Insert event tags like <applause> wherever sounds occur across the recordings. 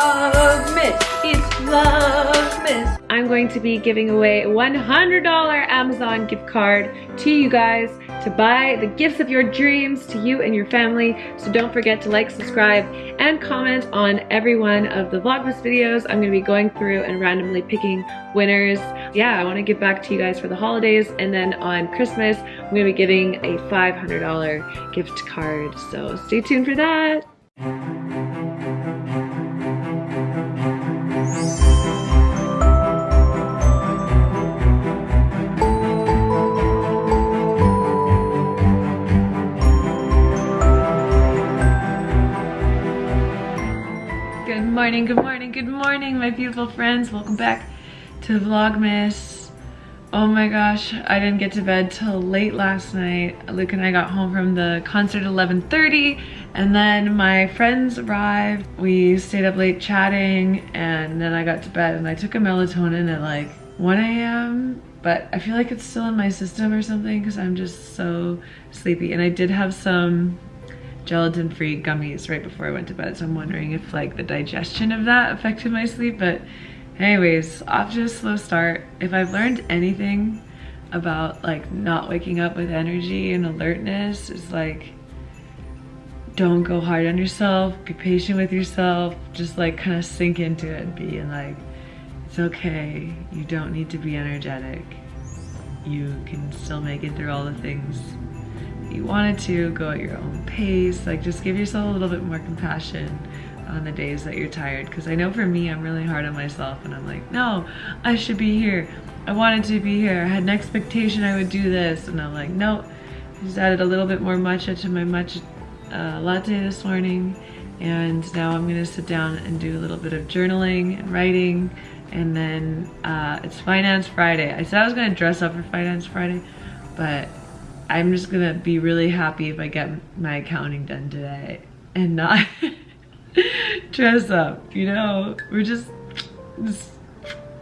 Vlogmas. It's Vlogmas. I'm going to be giving away a $100 Amazon gift card to you guys to buy the gifts of your dreams to you and your family. So don't forget to like, subscribe, and comment on every one of the Vlogmas videos. I'm gonna be going through and randomly picking winners. Yeah, I wanna give back to you guys for the holidays. And then on Christmas, I'm gonna be giving a $500 gift card. So stay tuned for that. Morning, good morning, good morning, my beautiful friends. Welcome back to Vlogmas. Oh my gosh, I didn't get to bed till late last night. Luke and I got home from the concert at 11.30 and then my friends arrived. We stayed up late chatting and then I got to bed and I took a melatonin at like 1 a.m. But I feel like it's still in my system or something because I'm just so sleepy. And I did have some gelatin-free gummies right before I went to bed. So I'm wondering if like the digestion of that affected my sleep. But anyways, off to a slow start. If I've learned anything about like not waking up with energy and alertness is like, don't go hard on yourself, be patient with yourself, just like kind of sink into it and be like, it's okay. You don't need to be energetic. You can still make it through all the things you wanted to, go at your own pace, like just give yourself a little bit more compassion on the days that you're tired. Because I know for me, I'm really hard on myself and I'm like, no, I should be here. I wanted to be here. I had an expectation I would do this. And I'm like, no, I just added a little bit more matcha to my matcha uh, latte this morning. And now I'm gonna sit down and do a little bit of journaling and writing. And then uh, it's Finance Friday. I said I was gonna dress up for Finance Friday, but I'm just gonna be really happy if I get my accounting done today and not <laughs> dress up, you know? We're just, just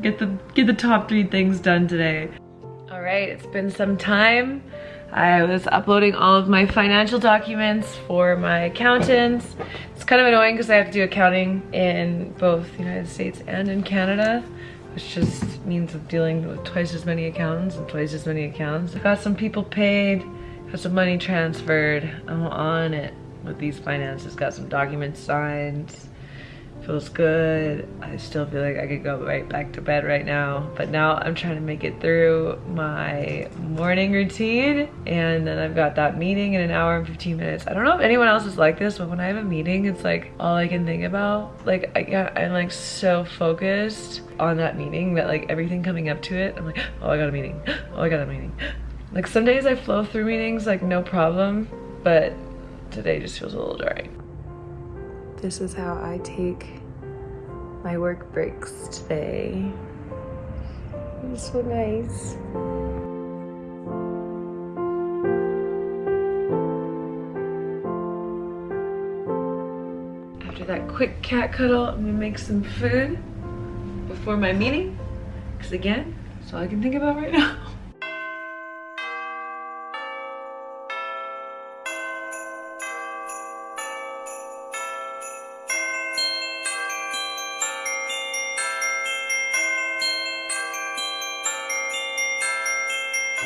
get the get the top three things done today. All right, it's been some time. I was uploading all of my financial documents for my accountants. It's kind of annoying because I have to do accounting in both the United States and in Canada which just means I'm dealing with twice as many accountants and twice as many accounts. I got some people paid, got some money transferred. I'm on it with these finances, got some documents signed. Feels good. I still feel like I could go right back to bed right now. But now I'm trying to make it through my morning routine. And then I've got that meeting in an hour and 15 minutes. I don't know if anyone else is like this, but when I have a meeting, it's like all I can think about. Like I, I'm like so focused on that meeting that like everything coming up to it, I'm like, <gasps> oh, I got a meeting. <gasps> Oh, I got a meeting. Like some days I flow through meetings like no problem, but today just feels a little dry. This is how I take my work breaks today. It's so nice. After that quick cat cuddle, I'm gonna make some food before my meeting. Because again, that's all I can think about right now. <laughs> I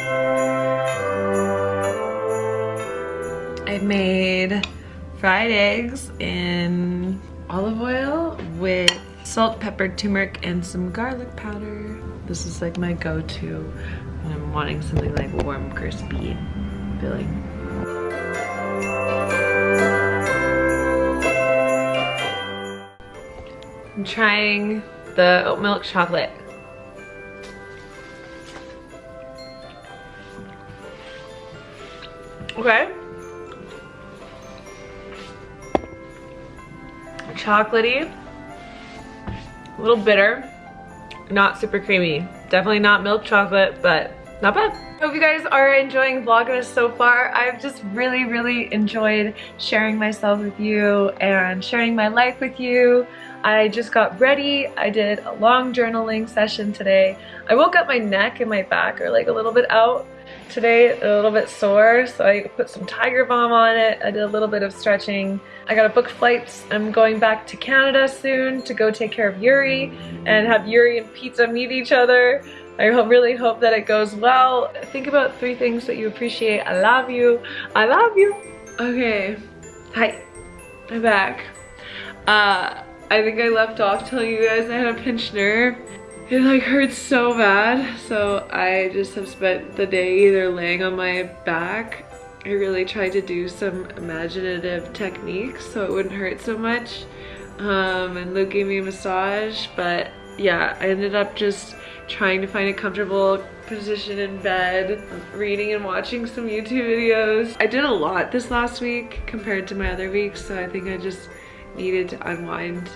made fried eggs in olive oil with salt, pepper, turmeric, and some garlic powder. This is like my go-to when I'm wanting something like warm, crispy filling. I'm trying the oat milk chocolate. Okay. Chocolatey, a little bitter, not super creamy. Definitely not milk chocolate, but not bad. Hope you guys are enjoying Vlogmas so far. I've just really, really enjoyed sharing myself with you and sharing my life with you. I just got ready. I did a long journaling session today. I woke up my neck and my back are like a little bit out today, a little bit sore, so I put some Tiger Balm on it. I did a little bit of stretching. I got to book flights. I'm going back to Canada soon to go take care of Yuri and have Yuri and Pizza meet each other. I really hope that it goes well. Think about three things that you appreciate. I love you. I love you. Okay. Hi. I'm back. Uh, I think I left off telling you guys I had a pinched nerve. It like hurts so bad. So I just have spent the day either laying on my back. I really tried to do some imaginative techniques so it wouldn't hurt so much. Um, and Luke gave me a massage, but yeah, I ended up just trying to find a comfortable position in bed, reading and watching some YouTube videos. I did a lot this last week compared to my other weeks, so I think I just needed to unwind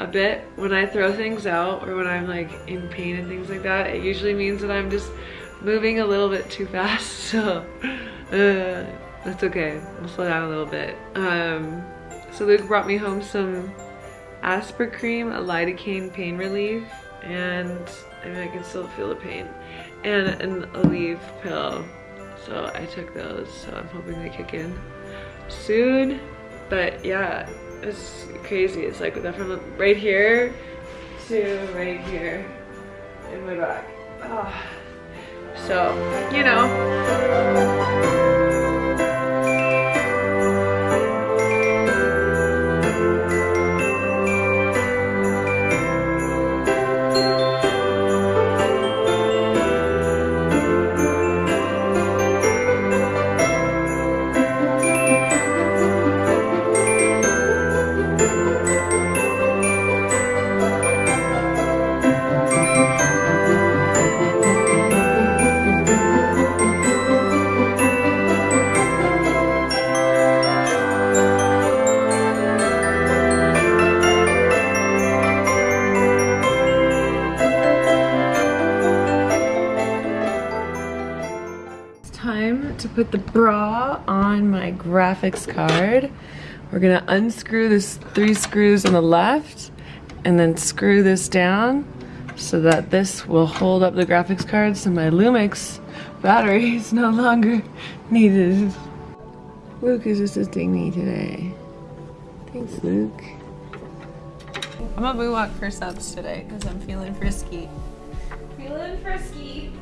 a bit. When I throw things out or when I'm like in pain and things like that, it usually means that I'm just moving a little bit too fast, <laughs> so uh, that's okay. I'll slow down a little bit. Um, so Luke brought me home some Aspercreme, a lidocaine pain relief, and I mean I can still feel the pain, and an Aleve pill. So I took those, so I'm hoping they kick in soon. But yeah, it's crazy. It's like from right here to right here in my back. Oh. So, you know. Put the bra on my graphics card. We're gonna unscrew this three screws on the left and then screw this down so that this will hold up the graphics card so my Lumix battery is no longer needed. Luke is assisting me today. Thanks, Luke. I'm a boo walk for subs today because I'm feeling frisky. Feeling frisky.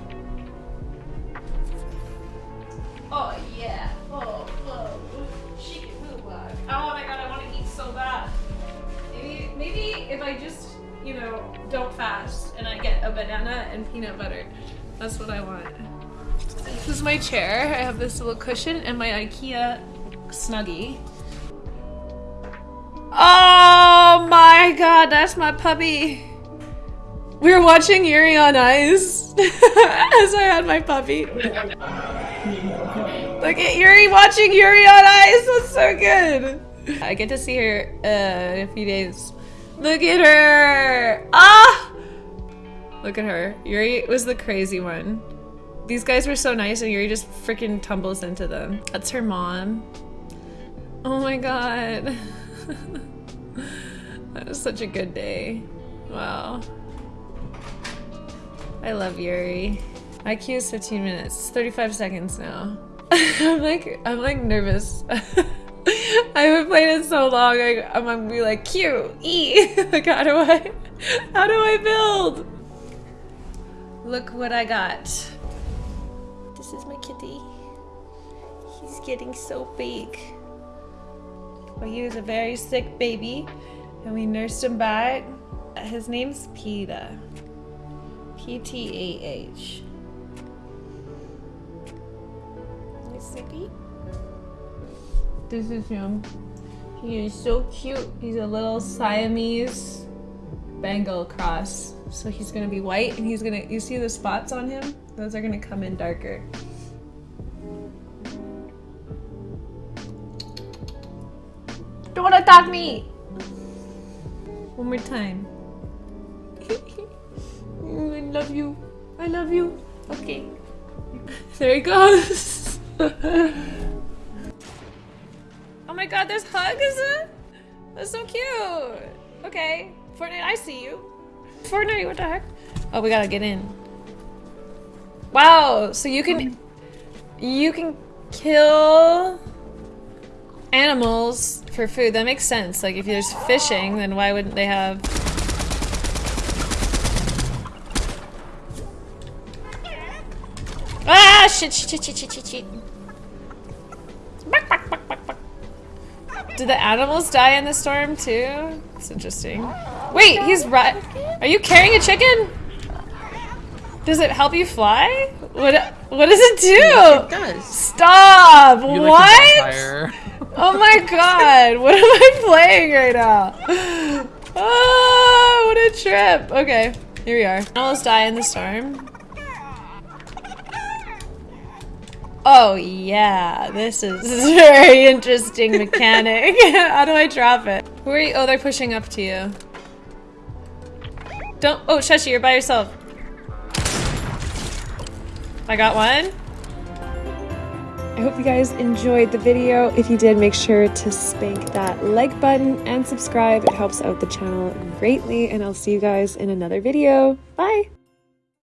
If I just, you know, don't fast and I get a banana and peanut butter. That's what I want. This is my chair. I have this little cushion and my Ikea Snuggie. Oh my god, that's my puppy. We were watching Yuri on Ice <laughs> as I had my puppy. Look at Yuri watching Yuri on Ice. That's so good. I get to see her uh, in a few days. Look at her. Ah! Look at her. Yuri was the crazy one. These guys were so nice and Yuri just freaking tumbles into them. That's her mom. Oh my god. <laughs> that was such a good day. Wow. I love Yuri. IQ is 15 minutes. 35 seconds now. <laughs> I'm like, I'm like nervous. <laughs> <laughs> I haven't played it so long. I, I'm gonna be like Q E. <laughs> like, how do I, how do I build? Look what I got. This is my kitty. He's getting so big. Well, he was a very sick baby, and we nursed him back. His name's Peta. P T A H. This is him. He is so cute. He's a little Siamese Bengal cross. So he's gonna be white and he's gonna, you see the spots on him? Those are gonna come in darker. Don't attack me! One more time. <laughs> I love you. I love you. Okay. <laughs> There he goes. <laughs> oh my god, there's hugs? That's so cute. Okay. Fortnite, I see you. Fortnite, what the heck? Oh, we gotta get in. Wow, so you can you can kill animals for food. That makes sense. Like if there's fishing, then why wouldn't they have Ah shit shit shit shit shit shit. Did the animals die in the storm too? It's interesting. Wait, he's right. Are you carrying a chicken? Does it help you fly? What what does it do? It does. Stop! You what? <laughs> oh my god! What am I playing right now? <gasps> Oh, what a trip! Okay, here we are. Almost die in the storm. Oh yeah, this is <laughs> very interesting mechanic. <laughs> How do I drop it? Who are you? Oh, they're pushing up to you. Don't- oh, Shashi, you're by yourself. I got one. I hope you guys enjoyed the video. If you did, make sure to spank that like button and subscribe. It helps out the channel greatly, and I'll see you guys in another video. Bye!